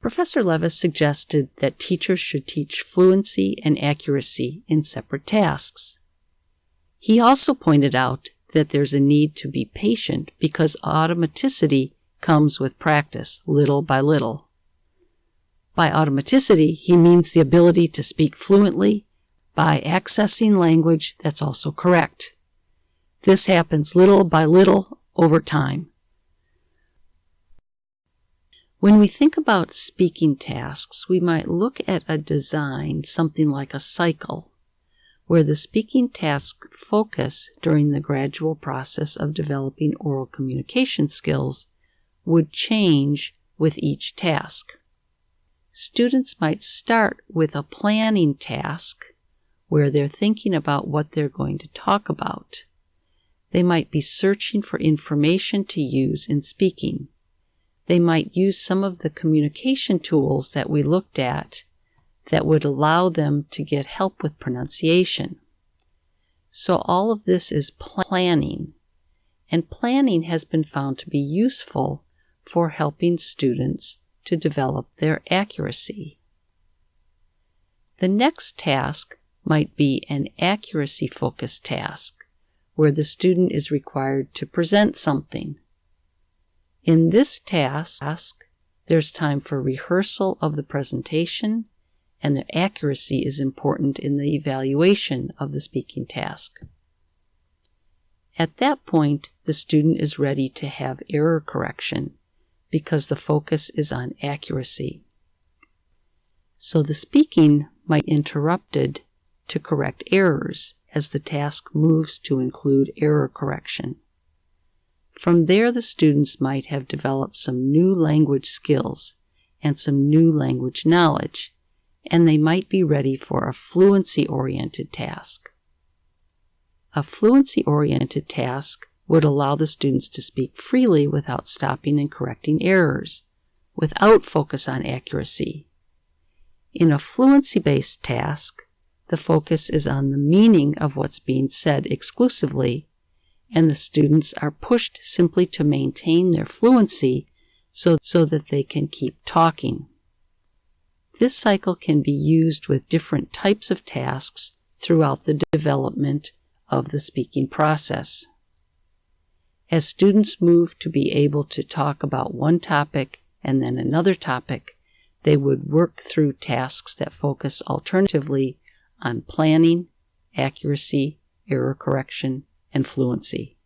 Professor Levis suggested that teachers should teach fluency and accuracy in separate tasks. He also pointed out that there's a need to be patient because automaticity comes with practice, little by little. By automaticity, he means the ability to speak fluently by accessing language that's also correct. This happens little by little over time. When we think about speaking tasks, we might look at a design, something like a cycle, where the speaking task focus during the gradual process of developing oral communication skills would change with each task. Students might start with a planning task where they're thinking about what they're going to talk about. They might be searching for information to use in speaking. They might use some of the communication tools that we looked at that would allow them to get help with pronunciation. So all of this is planning, and planning has been found to be useful for helping students to develop their accuracy. The next task might be an accuracy focused task where the student is required to present something. In this task, there's time for rehearsal of the presentation and the accuracy is important in the evaluation of the speaking task. At that point, the student is ready to have error correction because the focus is on accuracy. So the speaking might be interrupted to correct errors as the task moves to include error correction. From there, the students might have developed some new language skills and some new language knowledge and they might be ready for a fluency oriented task. A fluency oriented task would allow the students to speak freely without stopping and correcting errors, without focus on accuracy. In a fluency based task, the focus is on the meaning of what's being said exclusively, and the students are pushed simply to maintain their fluency so, so that they can keep talking. This cycle can be used with different types of tasks throughout the development of the speaking process. As students move to be able to talk about one topic and then another topic, they would work through tasks that focus alternatively on planning, accuracy, error correction, and fluency.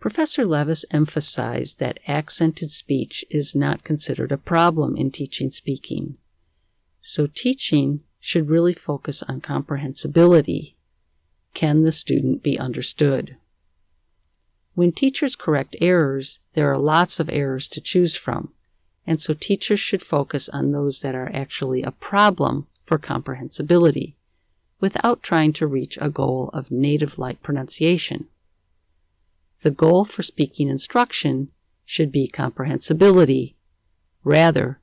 Professor Levis emphasized that accented speech is not considered a problem in teaching speaking. So teaching should really focus on comprehensibility. Can the student be understood? When teachers correct errors, there are lots of errors to choose from, and so teachers should focus on those that are actually a problem for comprehensibility, without trying to reach a goal of native-like pronunciation. The goal for speaking instruction should be comprehensibility rather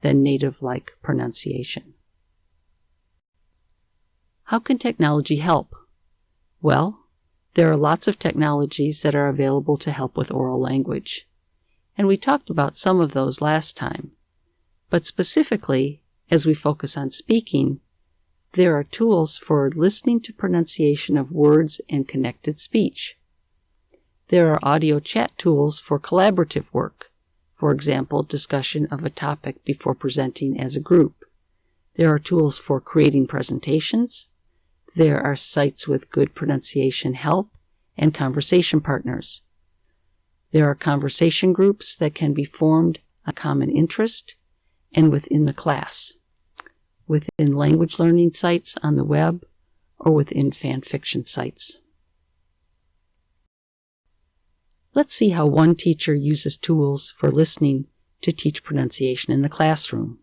than native-like pronunciation. How can technology help? Well, there are lots of technologies that are available to help with oral language, and we talked about some of those last time. But specifically, as we focus on speaking, there are tools for listening to pronunciation of words and connected speech. There are audio chat tools for collaborative work, for example, discussion of a topic before presenting as a group. There are tools for creating presentations. There are sites with good pronunciation help and conversation partners. There are conversation groups that can be formed on common interest and within the class, within language learning sites on the web, or within fan fiction sites. Let's see how one teacher uses tools for listening to teach pronunciation in the classroom.